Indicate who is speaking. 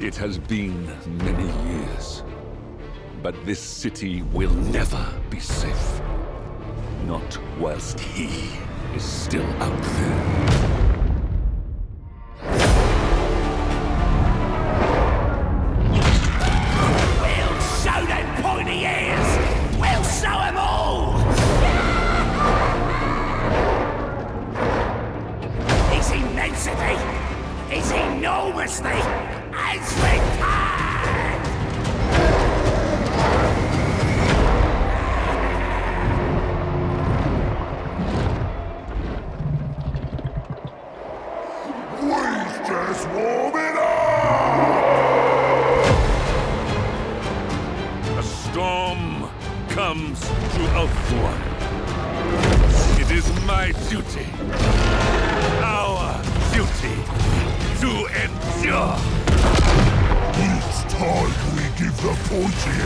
Speaker 1: It has been many years, but this city will never be safe. Not whilst he is still out there.
Speaker 2: Enormously,
Speaker 1: comes to Ulthuan. It is my duty,